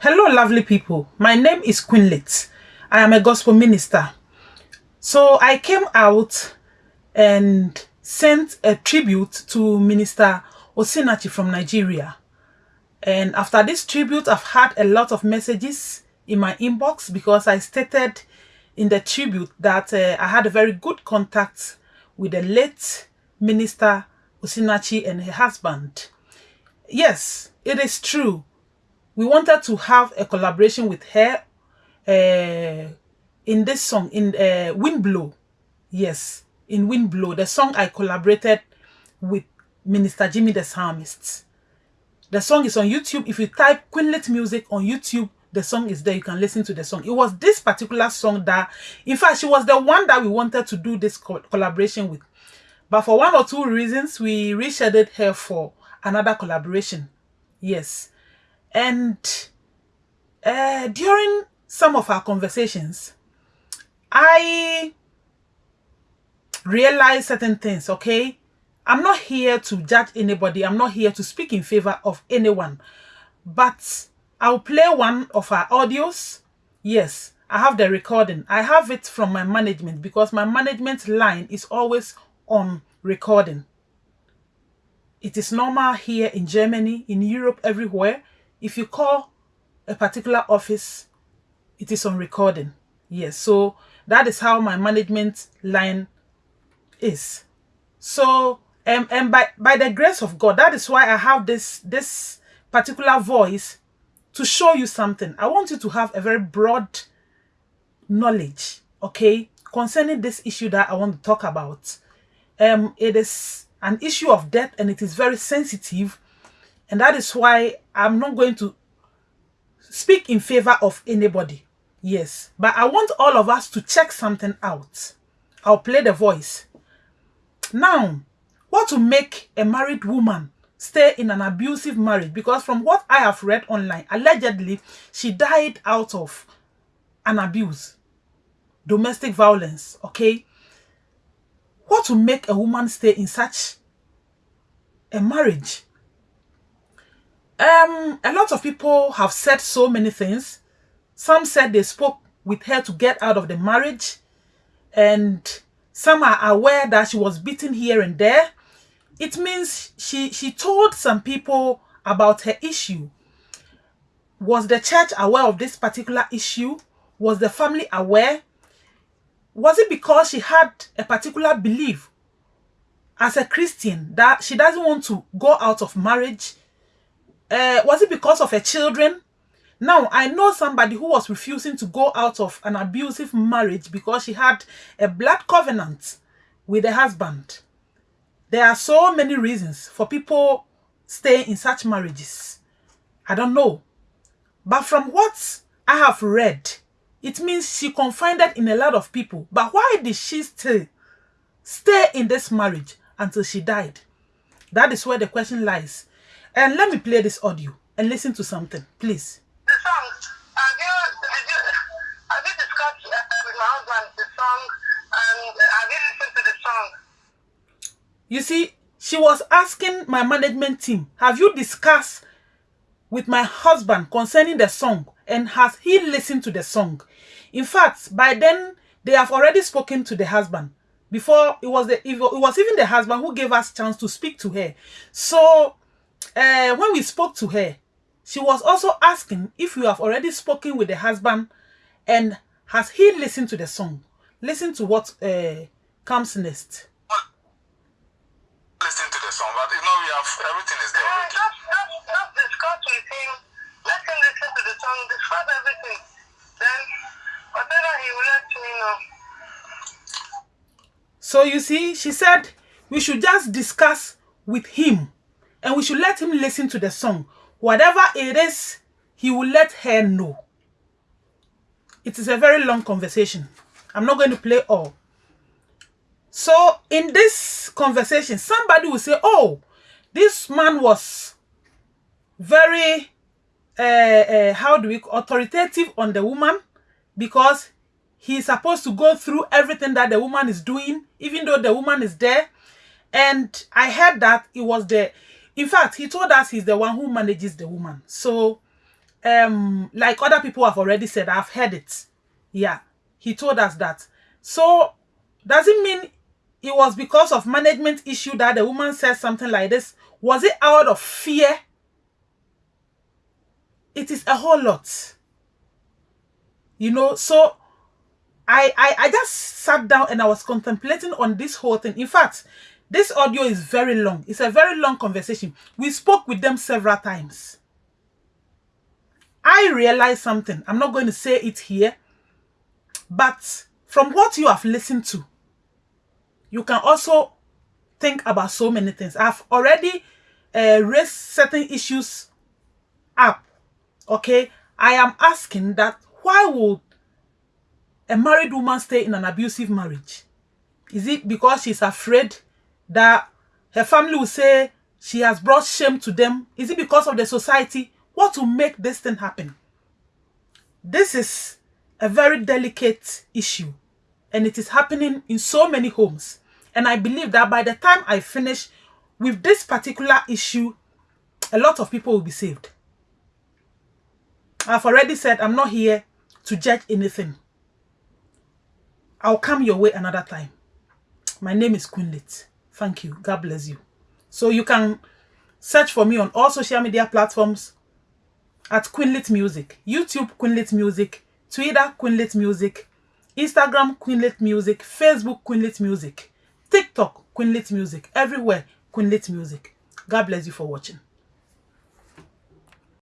Hello, lovely people. My name is Queenlit. I am a gospel minister. So I came out and sent a tribute to Minister Osinachi from Nigeria. And after this tribute, I've had a lot of messages in my inbox because I stated in the tribute that uh, I had a very good contact with the late Minister Osinachi and her husband. Yes, it is true. We wanted to have a collaboration with her uh, in this song, in uh, Wind Blow. Yes, in Wind Blow, the song I collaborated with Minister Jimmy the Psalmist. The song is on YouTube. If you type Queenlit Music on YouTube, the song is there. You can listen to the song. It was this particular song that, in fact, she was the one that we wanted to do this co collaboration with. But for one or two reasons, we rescheduled her for another collaboration. Yes. And uh, during some of our conversations, I realized certain things, okay? I'm not here to judge anybody. I'm not here to speak in favor of anyone. But I'll play one of our audios. Yes, I have the recording. I have it from my management because my management line is always on recording. It is normal here in Germany, in Europe, everywhere. If you call a particular office, it is on recording. Yes, so that is how my management line is. So and, and by, by the grace of God, that is why I have this, this particular voice to show you something. I want you to have a very broad knowledge, okay, concerning this issue that I want to talk about. Um, it is an issue of death and it is very sensitive. And that is why I'm not going to speak in favor of anybody. Yes, but I want all of us to check something out. I'll play the voice. Now, what to make a married woman stay in an abusive marriage? Because from what I have read online, allegedly, she died out of an abuse, domestic violence, okay? What to make a woman stay in such a marriage? Um, a lot of people have said so many things. Some said they spoke with her to get out of the marriage. And some are aware that she was beaten here and there it means she she told some people about her issue was the church aware of this particular issue was the family aware was it because she had a particular belief as a christian that she doesn't want to go out of marriage uh, was it because of her children now i know somebody who was refusing to go out of an abusive marriage because she had a blood covenant with her husband there are so many reasons for people staying in such marriages. I don't know. But from what I have read, it means she confided in a lot of people. But why did she still stay in this marriage until she died? That is where the question lies. And let me play this audio and listen to something, please. The song, have you, did you, have you discussed uh, with my husband the song and uh, have you listened to the song? You see, she was asking my management team, have you discussed with my husband concerning the song and has he listened to the song? In fact, by then, they have already spoken to the husband. Before, it was, the, it was even the husband who gave us chance to speak to her. So, uh, when we spoke to her, she was also asking if you have already spoken with the husband and has he listened to the song? Listen to what uh, comes next Listen to the song, but you know we have everything is there. Uh, already. just, just, just discuss with him. Let him listen to the song, discuss everything. Then, whatever he will let me know. So you see, she said we should just discuss with him and we should let him listen to the song. Whatever it is, he will let her know. It is a very long conversation. I'm not going to play all. So in this conversation, somebody will say, oh, this man was very, uh, uh, how do we, authoritative on the woman because he's supposed to go through everything that the woman is doing, even though the woman is there. And I heard that it was the, in fact, he told us he's the one who manages the woman. So um like other people have already said i've heard it. Yeah he told us that. So does it mean it was because of management issue that the woman said something like this? Was it out of fear? It is a whole lot. You know so I, I i just sat down and i was contemplating on this whole thing. In fact this audio is very long. It's a very long conversation. We spoke with them several times. I realized something. I'm not going to say it here but from what you have listened to you can also think about so many things. I've already uh, raised certain issues up okay? I am asking that why would a married woman stay in an abusive marriage? Is it because she's afraid that her family will say she has brought shame to them? Is it because of the society? What will make this thing happen? This is a very delicate issue and it is happening in so many homes. And I believe that by the time I finish with this particular issue, a lot of people will be saved. I've already said I'm not here to judge anything. I'll come your way another time. My name is Queenlit. Thank you. God bless you. So you can search for me on all social media platforms at Queenlit Music. YouTube Queenlit Music, Twitter Queenlit Music, Instagram Queenlit Music, Facebook Queenlit Music, TikTok Queenlit Music, everywhere Queenlit Music. God bless you for watching.